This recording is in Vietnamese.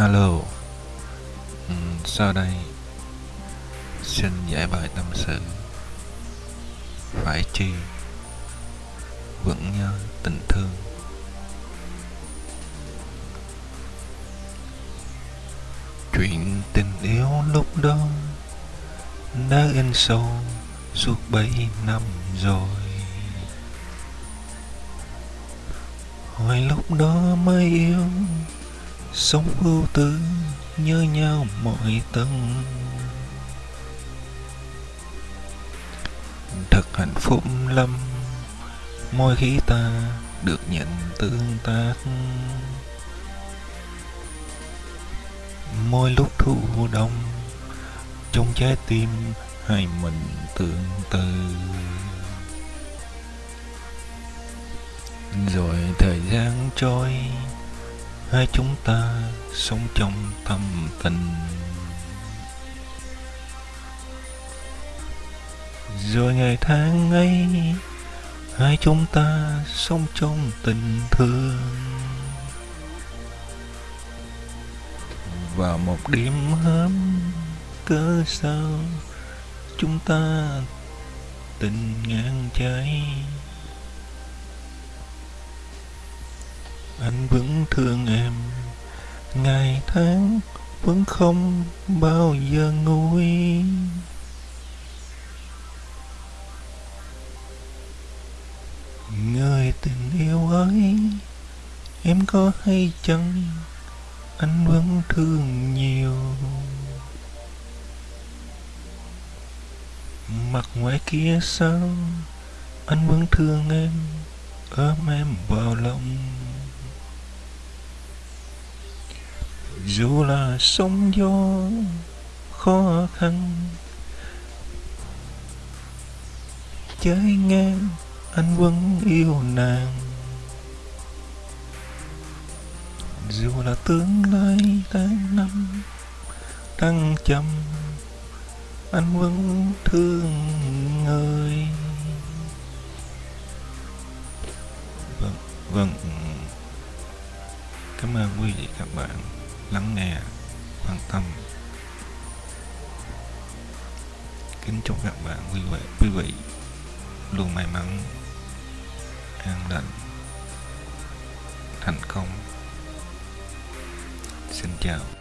Alo. Ừ, Sau đây? Xin giải bài tâm sự. Phải chi? Vẫn nhớ tình thương. Chuyện tình yêu lúc đó Đã in sâu Suốt bảy năm rồi. Hồi lúc đó mới yêu sống ưu tư nhớ nhau mọi tầng. Thật hạnh phúc lắm, mỗi khi ta được nhận tương tác. Mỗi lúc thu đông, trong trái tim hai mình tương tư. Rồi thời gian trôi hai chúng ta sống trong tâm tình. Rồi ngày tháng ấy, hai chúng ta sống trong tình thương. Vào một đêm hớm cớ sao chúng ta tình ngang trái? Anh vẫn thương em. Ngày tháng vẫn không bao giờ nguôi. Người tình yêu ơi em có hay chăng? Anh vẫn thương nhiều. Mặt ngoài kia sao? Anh vẫn thương em. Ôm em vào lòng. Dù là sóng gió khó khăn, trái ngang anh vẫn yêu nàng. Dù là tương lai tháng năm đang trầm anh vẫn thương người. Vâng vâng. Cảm ơn quý vị, các bạn lắng nghe, quan tâm. Kính chúc các bạn quý vị quý vị luôn may mắn, an lành, thành công. Xin chào.